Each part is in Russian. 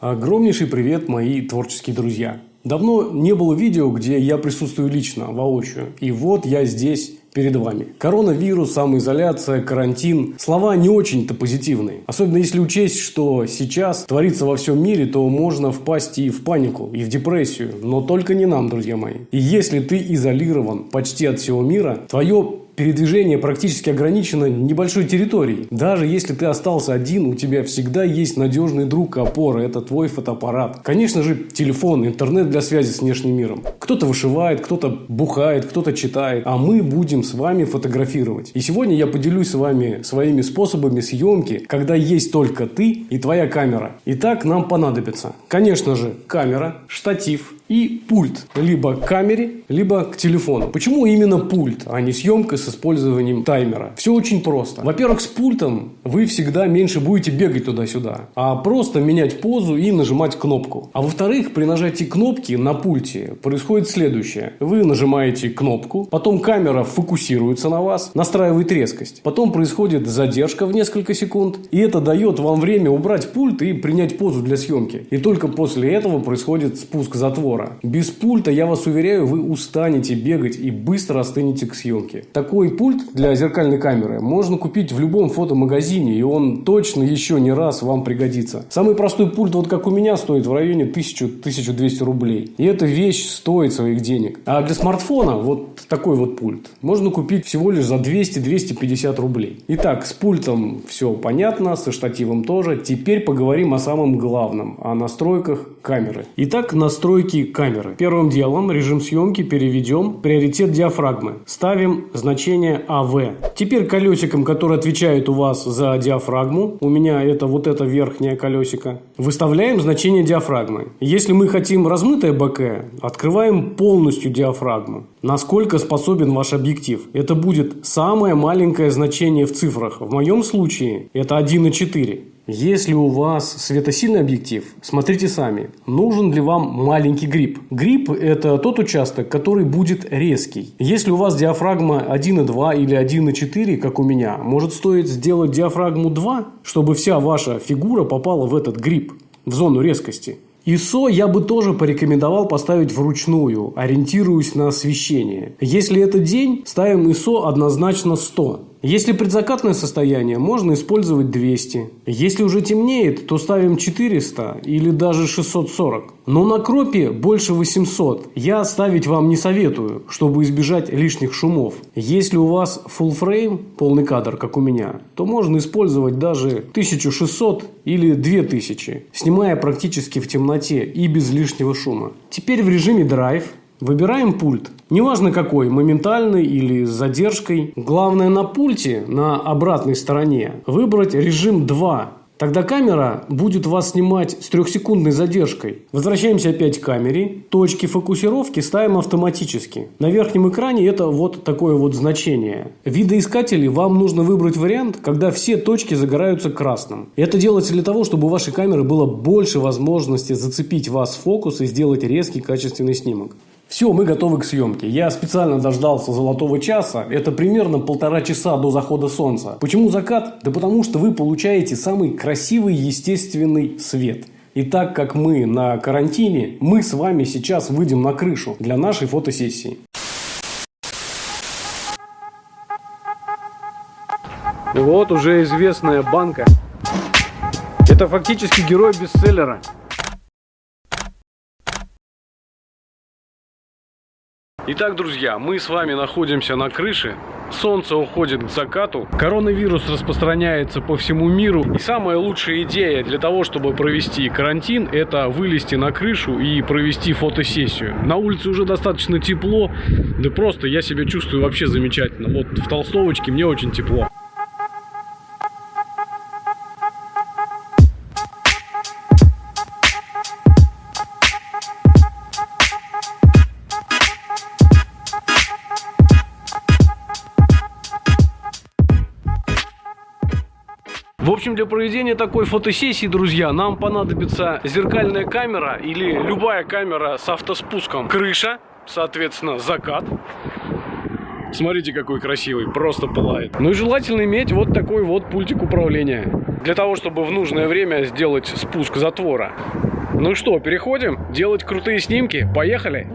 Огромнейший привет, мои творческие друзья. Давно не было видео, где я присутствую лично, воочию. И вот я здесь перед вами. Коронавирус, самоизоляция, карантин. Слова не очень-то позитивные. Особенно если учесть, что сейчас творится во всем мире, то можно впасть и в панику, и в депрессию. Но только не нам, друзья мои. И если ты изолирован почти от всего мира, твое передвижение практически ограничено небольшой территорией. Даже если ты остался один, у тебя всегда есть надежный друг опора. Это твой фотоаппарат. Конечно же, телефон, интернет для связи с внешним миром. Кто-то вышивает, кто-то бухает, кто-то читает. А мы будем с вами фотографировать. И сегодня я поделюсь с вами своими способами съемки, когда есть только ты и твоя камера. Итак, нам понадобится, конечно же, камера, штатив, и пульт. Либо к камере, либо к телефону. Почему именно пульт, а не съемка с использованием таймера? Все очень просто. Во-первых, с пультом вы всегда меньше будете бегать туда-сюда, а просто менять позу и нажимать кнопку. А во-вторых, при нажатии кнопки на пульте происходит следующее. Вы нажимаете кнопку, потом камера фокусируется на вас, настраивает резкость. Потом происходит задержка в несколько секунд, и это дает вам время убрать пульт и принять позу для съемки. И только после этого происходит спуск затвора затвора. Без пульта, я вас уверяю, вы устанете бегать и быстро остынете к съемке. Такой пульт для зеркальной камеры можно купить в любом фотомагазине, и он точно еще не раз вам пригодится. Самый простой пульт, вот как у меня, стоит в районе 1000-1200 рублей. И эта вещь стоит своих денег. А для смартфона вот такой вот пульт можно купить всего лишь за 200-250 рублей. Итак, с пультом все понятно, со штативом тоже. Теперь поговорим о самом главном, о настройках камеры. Итак, настройки камеры. Первым делом режим съемки переведем приоритет диафрагмы. Ставим значение АВ. Теперь колесиком, который отвечает у вас за диафрагму, у меня это вот это верхнее колесико, выставляем значение диафрагмы. Если мы хотим размытое боке, открываем полностью диафрагму. Насколько способен ваш объектив? Это будет самое маленькое значение в цифрах. В моем случае это 1,4. Если у вас светосильный объектив, смотрите сами, нужен ли вам маленький гриб. Гриб – это тот участок, который будет резкий. Если у вас диафрагма 1,2 или 1,4, как у меня, может стоить сделать диафрагму 2, чтобы вся ваша фигура попала в этот гриб, в зону резкости. ISO я бы тоже порекомендовал поставить вручную, ориентируясь на освещение. Если это день, ставим ISO однозначно 100. Если предзакатное состояние, можно использовать 200. Если уже темнеет, то ставим 400 или даже 640. Но на кропе больше 800 я ставить вам не советую, чтобы избежать лишних шумов. Если у вас full frame, полный кадр, как у меня, то можно использовать даже 1600 или 2000, снимая практически в темноте и без лишнего шума. Теперь в режиме драйв Выбираем пульт. Неважно какой, моментальный или с задержкой. Главное на пульте, на обратной стороне, выбрать режим 2. Тогда камера будет вас снимать с трехсекундной задержкой. Возвращаемся опять к камере. Точки фокусировки ставим автоматически. На верхнем экране это вот такое вот значение. В видоискателе вам нужно выбрать вариант, когда все точки загораются красным. Это делается для того, чтобы у вашей камеры было больше возможности зацепить вас в фокус и сделать резкий качественный снимок. Все, мы готовы к съемке. Я специально дождался золотого часа. Это примерно полтора часа до захода солнца. Почему закат? Да потому что вы получаете самый красивый естественный свет. И так как мы на карантине, мы с вами сейчас выйдем на крышу для нашей фотосессии. Вот уже известная банка. Это фактически герой бестселлера. Итак, друзья, мы с вами находимся на крыше. Солнце уходит к закату. Коронавирус распространяется по всему миру. И самая лучшая идея для того, чтобы провести карантин, это вылезти на крышу и провести фотосессию. На улице уже достаточно тепло. Да просто я себя чувствую вообще замечательно. Вот в толстовочке мне очень тепло. Общем, для проведения такой фотосессии, друзья, нам понадобится зеркальная камера или любая камера с автоспуском. Крыша, соответственно, закат. Смотрите, какой красивый, просто пылает. Ну и желательно иметь вот такой вот пультик управления. Для того, чтобы в нужное время сделать спуск затвора. Ну что, переходим? Делать крутые снимки? Поехали!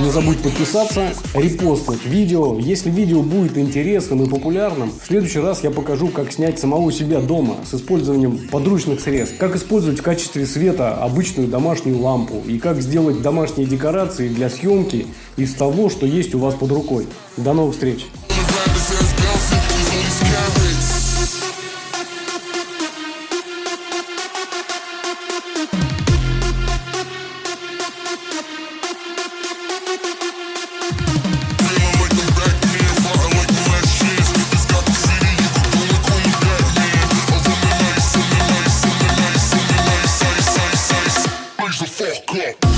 Не забудь подписаться, репостнуть видео. Если видео будет интересным и популярным, в следующий раз я покажу, как снять самого себя дома с использованием подручных средств. Как использовать в качестве света обычную домашнюю лампу. И как сделать домашние декорации для съемки из того, что есть у вас под рукой. До новых встреч! Fuck up.